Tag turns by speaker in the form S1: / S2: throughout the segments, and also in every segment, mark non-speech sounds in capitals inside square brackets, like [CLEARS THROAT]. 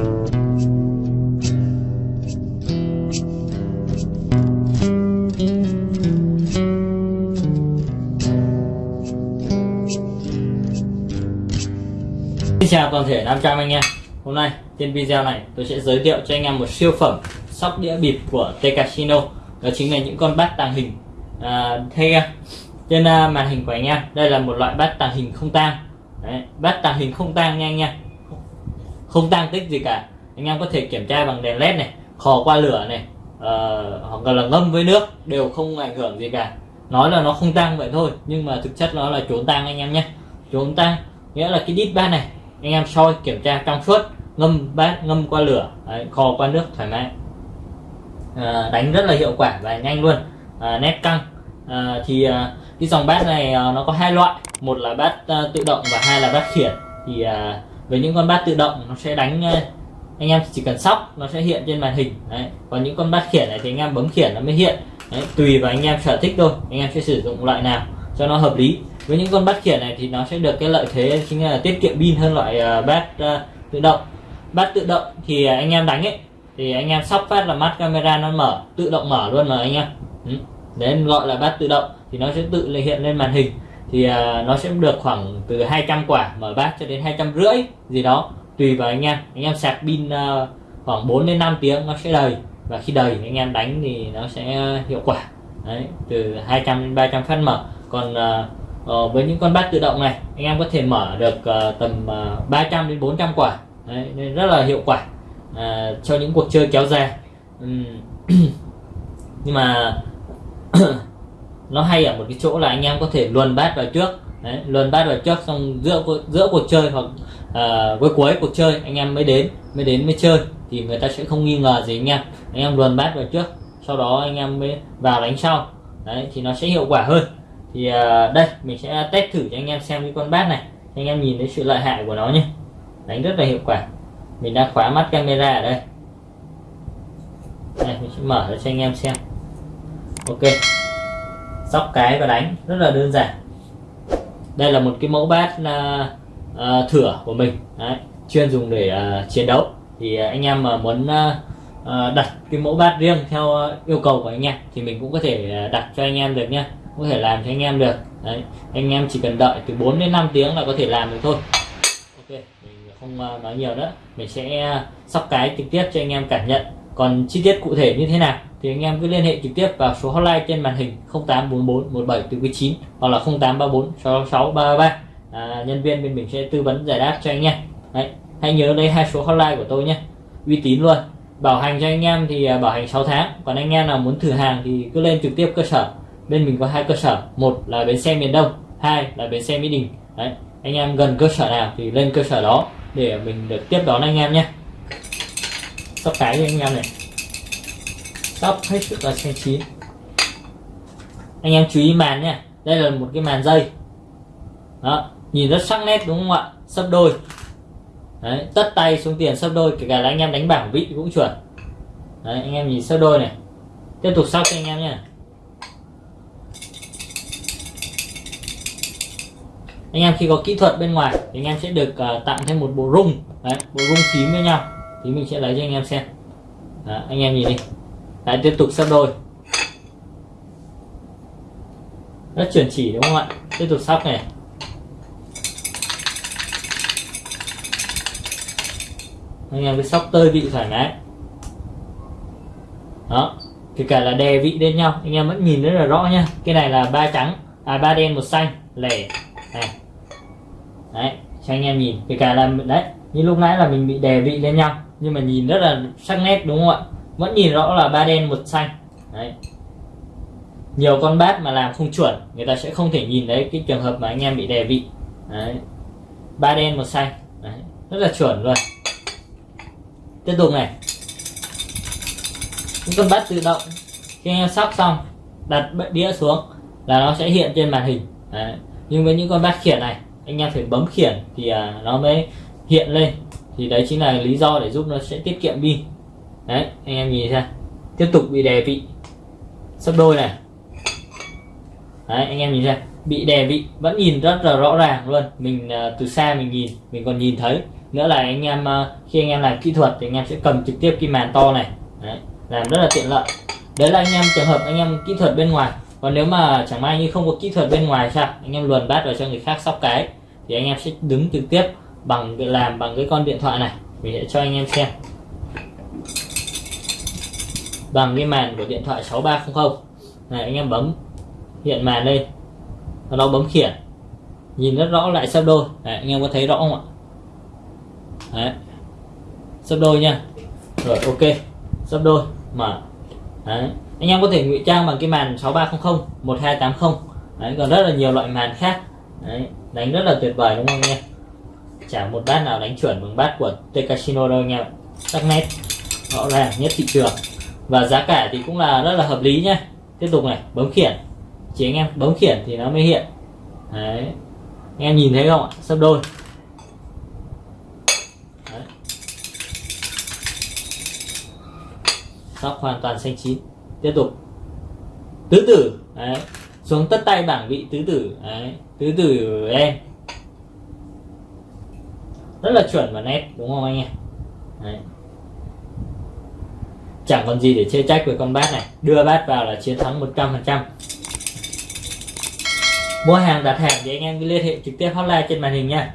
S1: Xin chào toàn thể 500 anh em. Hôm nay trên video này tôi sẽ giới thiệu cho anh em một siêu phẩm sóc đĩa bịp của T Casino Đó chính là những con bát tàng hình. À, Thế trên à, màn hình của anh em Đây là một loại bát tàng hình không tang. Đấy, Bát tàng hình không tang nha anh em. Không tăng tích gì cả. Anh em có thể kiểm tra bằng đèn led này Khò qua lửa này uh, Hoặc là ngâm với nước Đều không ảnh hưởng gì cả. Nói là nó không tăng vậy thôi Nhưng mà thực chất nó là trốn tăng anh em nhé. Trốn tăng Nghĩa là cái đít bát này anh em soi kiểm tra trong suốt ngâm bát ngâm qua lửa đấy, kho qua nước thoải mái. À, đánh rất là hiệu quả và nhanh luôn. À, nét căng. À, thì à, cái dòng bát này à, nó có hai loại. Một là bát à, tự động và hai là bát khiển. Thì à, với những con bát tự động, nó sẽ đánh ờ, anh em chỉ cần sóc, nó sẽ hiện trên màn hình đấy. còn những con bát khiển này thì anh em bấm khiển nó mới hiện đấy. tùy vào anh em sở thích thôi, anh em sẽ sử dụng loại nào cho nó hợp lý với những con bát khiển này thì nó sẽ được cái lợi thế chính là tiết kiệm pin hơn loại ờ, bát ờ, tự động bát tự động thì anh em đánh ấy, thì anh em sóc phát là mắt camera nó mở, tự động mở luôn mà anh em ừ. đấy, gọi là bát tự động thì nó sẽ tự hiện lên màn hình thì uh, nó sẽ được khoảng từ 200 quả mở bát cho đến hai trăm rưỡi gì đó tùy vào anh em. Anh em sạc pin uh, khoảng 4 đến 5 tiếng nó sẽ đầy. Và khi đầy anh em đánh thì nó sẽ hiệu quả. Đấy từ 200 đến 300 phát mở. Còn uh, Ờ, với những con bát tự động này anh em có thể mở được uh, tầm uh, 300 đến 400 quả. Đấy, nên rất là hiệu quả uh, cho những cuộc chơi kéo dài. Uhm. [CLEARS THROAT] nhưng mà [CLEARS THROAT] nó hay ở một cái chỗ là anh em có thể luồn bát vào trước. Đấy, luồn bát vào trước xong giữa giữa cuộc chơi hoặc uh, cuối cuối cuộc chơi anh em mới đến mới đến mới chơi thì người ta sẽ không nghi ngờ gì anh em. Anh em luồn bát vào trước sau đó anh em mới vào đánh sau. Đấy thì nó sẽ hiệu quả hơn. Thì uh, đây mình sẽ test thử cho anh em xem cái con bát này anh em nhìn thấy sự lợi hại của nó nhé. Đánh rất là hiệu quả. Mình đã khóa mắt camera ở đây. Đây mình sẽ mở cho anh em xem. Ok sóc cái và đánh rất là đơn giản. Đây là một cái mẫu bát uh, uh, thửa của mình. Đấy, chuyên dùng để uh, chiến đấu. Thì uh, anh em mà muốn uh, uh, đặt cái mẫu bát riêng theo uh, yêu cầu của anh em thì mình cũng có thể uh, đặt cho anh em được nhé có thể làm cho anh em được. Đấy anh em chỉ cần đợi từ 4 đến 5 tiếng là có thể làm được thôi. Ok mình không uh, nói nhiều nữa. Mình sẽ uh, sóc cái trực tiếp cho anh em cảm nhận còn chi tiết cụ thể như thế nào thì anh em cứ liên hệ trực tiếp vào số hotline trên màn hình 0844 17 từ 9 hoặc là 0834 66 33 à, nhân viên bên mình sẽ tư vấn giải đáp cho anh em. Đấy hãy nhớ đây hai số hotline của tôi nhé. Uy tín luôn. Bảo hành cho anh em thì à, bảo hành 6 tháng. Còn anh em nào muốn thử hàng thì cứ lên trực tiếp cơ sở. Bên mình có hai cơ sở. Một là bến xe miền đông hai là bến xe mỹ đình. Đấy anh em gần cơ sở nào thì lên cơ sở đó để mình được tiếp đón anh em nhé sóc cái cho anh em này. Sóc hết sức là xanh chín anh em chú ý màn nhé đây là một cái màn dây. Đó nhìn rất sắc nét đúng không ạ? Sấp đôi. Đấy tất tay xuống tiền sấp đôi kể cả là anh em đánh bảng vị cũng chuẩn. Đấy anh em nhìn sấp đôi này. Tiếp tục sóc cho anh em nhé anh em khi có kỹ thuật bên ngoài thì anh em sẽ được uh, tặng thêm một bộ rung. Đấy bộ rung phím với nhau thì mình sẽ lấy cho anh em xem. Đó, anh em nhìn đi. Lại tiếp tục sắp đôi. Rất chuẩn chỉ đúng không ạ? Tiếp tục sóc này. Anh em cứ sóc tơi vị thoải mái. Đó kể cả là đè vị lên nhau anh em vẫn nhìn rất là rõ nha, cái này là ba trắng à ba đen một xanh lẻ. Này. Đấy cho anh em nhìn. Kể cả là đấy như lúc nãy là mình bị đè vị lên nhau nhưng mà nhìn rất là sắc nét, đúng không ạ? Vẫn nhìn rõ là ba đen, một xanh. Đấy. Nhiều con bát mà làm không chuẩn, người ta sẽ không thể nhìn thấy cái trường hợp mà anh em bị đè vị. Đấy. Ba đen, một xanh. Đấy. rất là chuẩn luôn. Tiếp tục này. Những con bát tự động, khi anh em sóc xong, đặt đĩa xuống là nó sẽ hiện trên màn hình. Đấy. nhưng với những con bát khiển này, anh em phải bấm khiển thì à, nó mới hiện lên thì đấy chính là lý do để giúp nó sẽ tiết kiệm pin. Đấy anh em nhìn xem. Tiếp tục bị đè vị. Sấp đôi này. Đấy anh em nhìn xem. Bị đè vị vẫn nhìn rất là rõ ràng luôn. Mình à, từ xa mình nhìn mình còn nhìn thấy. Nữa là anh em à, khi anh em làm kỹ thuật thì anh em sẽ cầm trực tiếp cái màn to này. Đấy, làm rất là tiện lợi. Đấy là anh em trường hợp anh em kỹ thuật bên ngoài. Còn nếu mà chẳng may như không có kỹ thuật bên ngoài sao? Anh em luồn bát vào cho người khác sóc cái. Thì anh em sẽ đứng trực tiếp bằng làm bằng cái con điện thoại này. Mình sẽ cho anh em xem. Bằng cái màn của điện thoại 6300 này anh em bấm hiện màn lên sau đó bấm khiển. Nhìn rất rõ lại sấp đôi. Đấy, anh em có thấy rõ không ạ? Đấy. sấp đôi nha. Rồi ok. Sấp đôi. Mở. Đấy. anh em có thể ngụy trang bằng cái màn 6300 1280 Đấy, còn rất là nhiều loại màn khác. Đấy. đánh rất là tuyệt vời đúng không anh em? Chả một bát nào đánh chuẩn bằng bát của T đâu anh em sắc nét. Rõ ràng, nhất thị trường. Và giá cả thì cũng là rất là hợp lý nhé tiếp tục này, bấm khiển. Chỉ anh em, bấm khiển thì nó mới hiện. Đấy. Anh em nhìn thấy không ạ? Sấp đôi. Đấy. sóc hoàn toàn xanh chín. Tiếp tục. Tứ tử. Đấy. Xuống tất tay bảng vị tứ tử. Đấy. Tứ tử em rất là chuẩn và nét, đúng không anh em? Đấy. Chẳng còn gì để chê trách với con bát này. Đưa bát vào là chiến thắng 100% mua hàng, đặt hàng thì anh em cứ liên hệ trực tiếp hotline trên màn hình nha.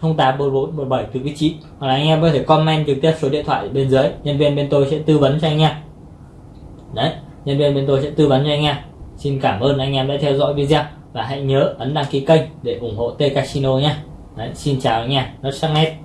S1: 084417 từ vị trí hoặc là anh em có thể comment trực tiếp số điện thoại bên dưới. Nhân viên bên tôi sẽ tư vấn cho anh em đấy, nhân viên bên tôi sẽ tư vấn cho anh em xin cảm ơn anh em đã theo dõi video và hãy nhớ ấn đăng ký kênh để ủng hộ T Casino nhé đấy, xin chào anh em rất sắc nét.